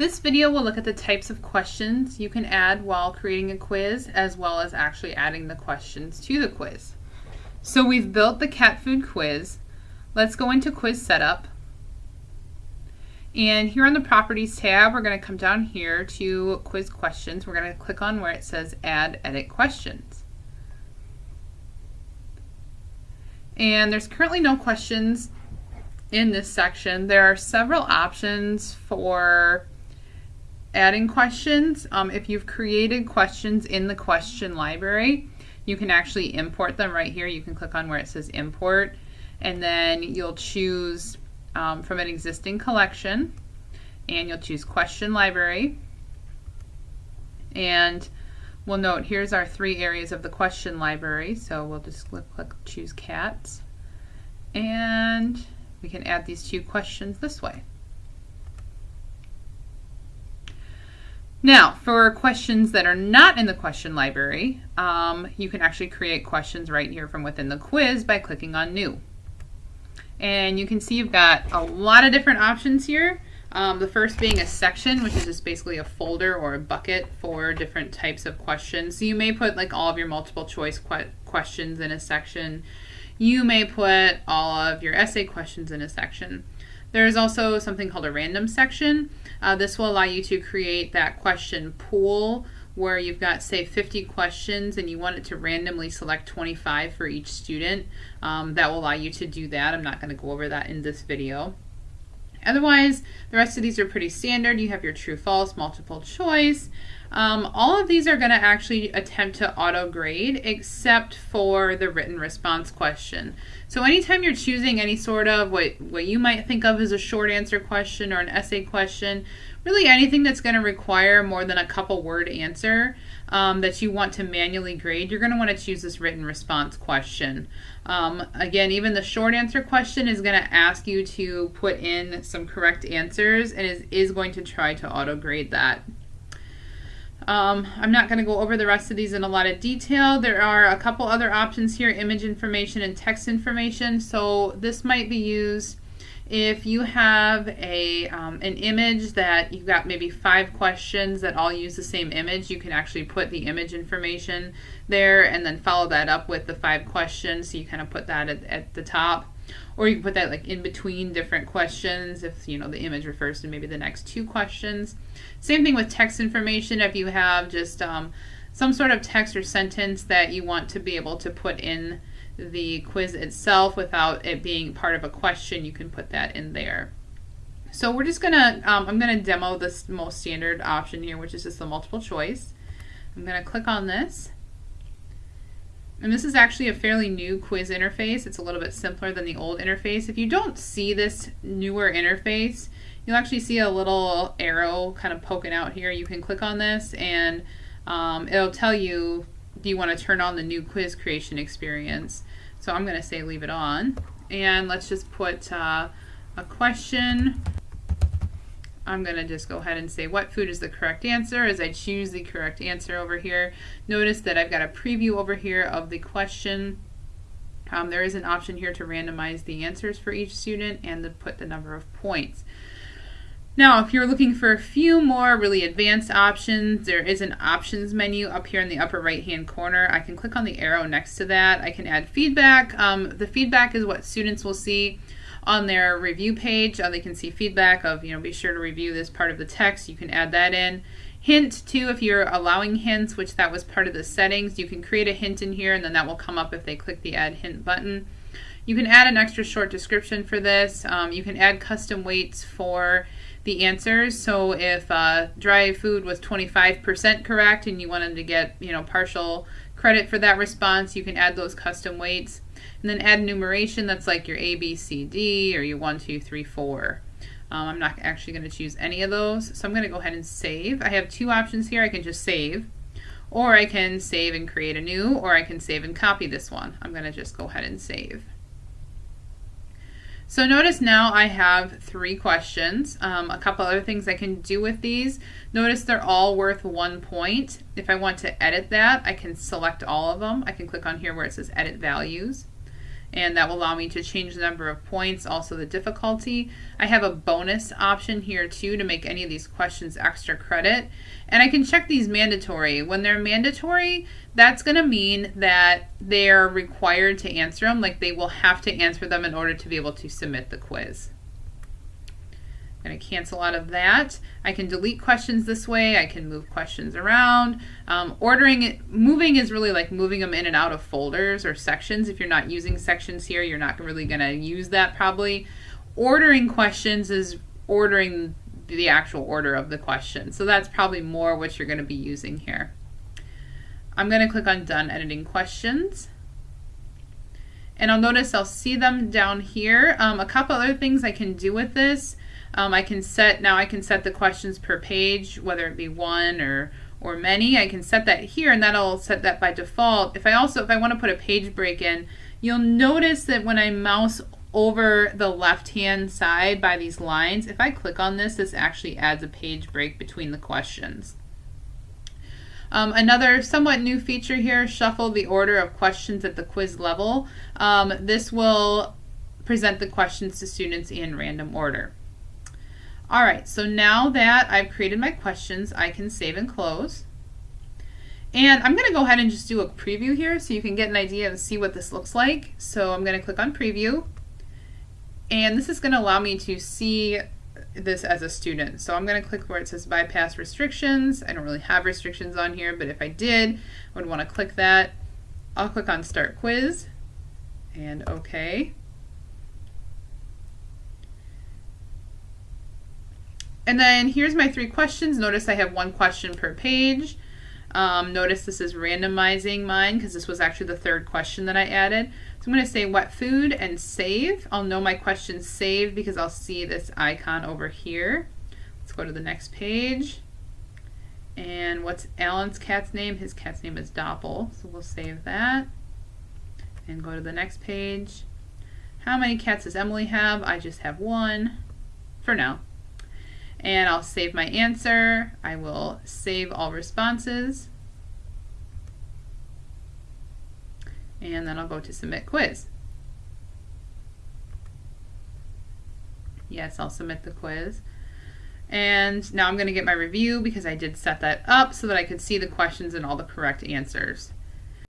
This video will look at the types of questions you can add while creating a quiz as well as actually adding the questions to the quiz. So we've built the cat food quiz. Let's go into quiz setup. And here on the properties tab, we're going to come down here to quiz questions. We're going to click on where it says add edit questions. And there's currently no questions in this section. There are several options for adding questions. Um, if you've created questions in the question library, you can actually import them right here. You can click on where it says import and then you'll choose um, from an existing collection and you'll choose question library and we'll note here's our three areas of the question library so we'll just click, click choose cats and we can add these two questions this way. Now, for questions that are not in the question library, um, you can actually create questions right here from within the quiz by clicking on New. And you can see you've got a lot of different options here. Um, the first being a section, which is just basically a folder or a bucket for different types of questions. So you may put like all of your multiple choice que questions in a section. You may put all of your essay questions in a section. There's also something called a random section. Uh, this will allow you to create that question pool where you've got say 50 questions and you want it to randomly select 25 for each student. Um, that will allow you to do that. I'm not going to go over that in this video. Otherwise, the rest of these are pretty standard. You have your true, false, multiple choice. Um, all of these are going to actually attempt to auto grade except for the written response question. So anytime you're choosing any sort of what, what you might think of as a short answer question or an essay question, really anything that's going to require more than a couple word answer um, that you want to manually grade, you're going to want to choose this written response question. Um, again, even the short answer question is going to ask you to put in some correct answers and is, is going to try to auto grade that. Um, I'm not going to go over the rest of these in a lot of detail. There are a couple other options here, image information and text information. So this might be used if you have a um, an image that you've got maybe five questions that all use the same image, you can actually put the image information there and then follow that up with the five questions. So you kind of put that at, at the top. Or you can put that like in between different questions if you know the image refers to maybe the next two questions. Same thing with text information if you have just um, some sort of text or sentence that you want to be able to put in the quiz itself without it being part of a question, you can put that in there. So we're just gonna, um, I'm gonna demo this most standard option here, which is just the multiple choice. I'm gonna click on this. And this is actually a fairly new quiz interface. It's a little bit simpler than the old interface. If you don't see this newer interface, you'll actually see a little arrow kind of poking out here. You can click on this and um, it'll tell you do you want to turn on the new quiz creation experience. So I'm going to say leave it on. And let's just put uh, a question. I'm going to just go ahead and say what food is the correct answer as I choose the correct answer over here. Notice that I've got a preview over here of the question. Um, there is an option here to randomize the answers for each student and to put the number of points. Now, if you're looking for a few more really advanced options, there is an options menu up here in the upper right hand corner. I can click on the arrow next to that. I can add feedback. Um, the feedback is what students will see on their review page. Uh, they can see feedback of, you know, be sure to review this part of the text. You can add that in. Hint too, if you're allowing hints, which that was part of the settings, you can create a hint in here and then that will come up if they click the add hint button. You can add an extra short description for this. Um, you can add custom weights for the answers. So if uh, dry food was 25% correct and you wanted to get you know partial credit for that response, you can add those custom weights. And then add numeration that's like your A, B, C, D or your 1, 2, 3, 4. Um, I'm not actually going to choose any of those. So I'm going to go ahead and save. I have two options here. I can just save or I can save and create a new or I can save and copy this one. I'm going to just go ahead and save. So notice now I have three questions. Um, a couple other things I can do with these. Notice they're all worth one point. If I want to edit that, I can select all of them. I can click on here where it says edit values. And that will allow me to change the number of points, also the difficulty. I have a bonus option here too to make any of these questions extra credit. And I can check these mandatory. When they're mandatory, that's going to mean that they're required to answer them, like they will have to answer them in order to be able to submit the quiz. I'm going to cancel out of that. I can delete questions this way. I can move questions around. Um, ordering it, moving is really like moving them in and out of folders or sections. If you're not using sections here, you're not really going to use that probably. Ordering questions is ordering the actual order of the question. So that's probably more what you're going to be using here. I'm going to click on Done Editing Questions. And I'll notice I'll see them down here. Um, a couple other things I can do with this. Um, I can set, now I can set the questions per page, whether it be one or, or many. I can set that here and that'll set that by default. If I also, if I want to put a page break in, you'll notice that when I mouse over the left hand side by these lines, if I click on this, this actually adds a page break between the questions. Um, another somewhat new feature here, shuffle the order of questions at the quiz level. Um, this will present the questions to students in random order. All right, so now that I've created my questions, I can save and close. And I'm going to go ahead and just do a preview here so you can get an idea and see what this looks like. So I'm going to click on preview. And this is going to allow me to see this as a student. So I'm going to click where it says bypass restrictions. I don't really have restrictions on here, but if I did, I would want to click that. I'll click on start quiz and okay. And then here's my three questions. Notice I have one question per page. Um, notice this is randomizing mine because this was actually the third question that I added. So I'm going to say what food and save. I'll know my question saved because I'll see this icon over here. Let's go to the next page. And what's Alan's cat's name? His cat's name is Doppel. So we'll save that. And go to the next page. How many cats does Emily have? I just have one for now and I'll save my answer. I will save all responses. And then I'll go to submit quiz. Yes, I'll submit the quiz. And now I'm going to get my review because I did set that up so that I could see the questions and all the correct answers.